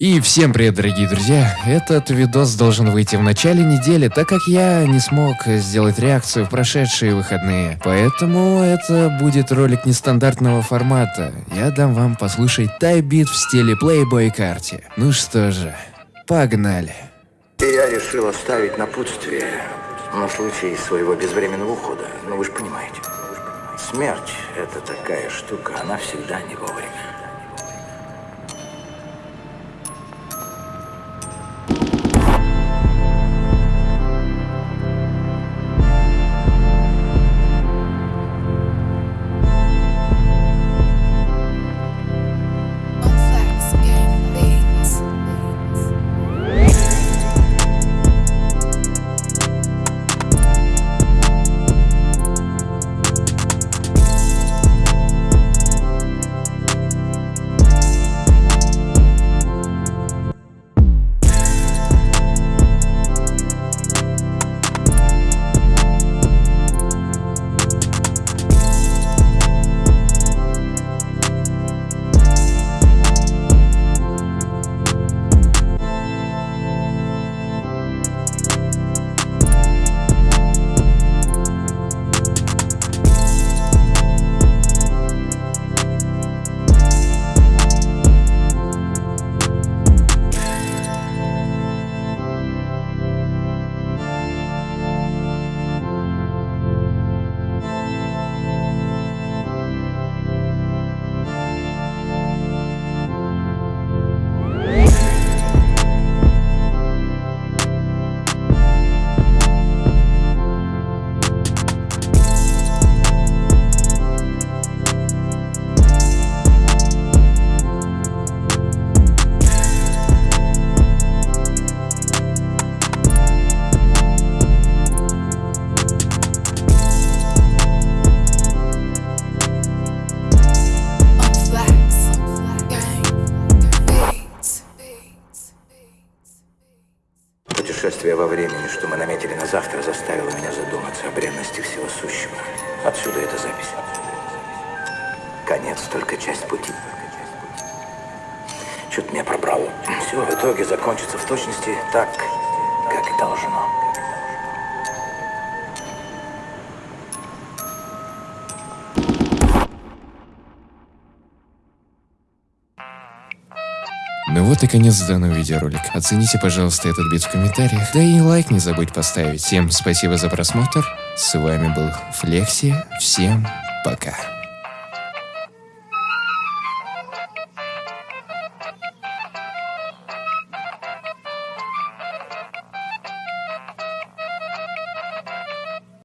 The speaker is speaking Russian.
И всем привет, дорогие друзья! Этот видос должен выйти в начале недели, так как я не смог сделать реакцию в прошедшие выходные. Поэтому это будет ролик нестандартного формата. Я дам вам послушать тайбит в стиле Playboy карте. Ну что же, погнали! Я решил оставить напутствие на случай своего безвременного ухода. Ну вы же понимаете. Смерть — это такая штука, она всегда не вовремя. Путешествие во времени, что мы наметили на завтра, заставило меня задуматься о бренности всего сущего. Отсюда эта запись. Конец только часть пути. Чуть меня пробрало. Все в итоге закончится в точности так, как и должно. Ну вот и конец данного видеоролика. Оцените, пожалуйста, этот бит в комментариях. Да и лайк не забудь поставить. Всем спасибо за просмотр. С вами был Флекси. Всем пока.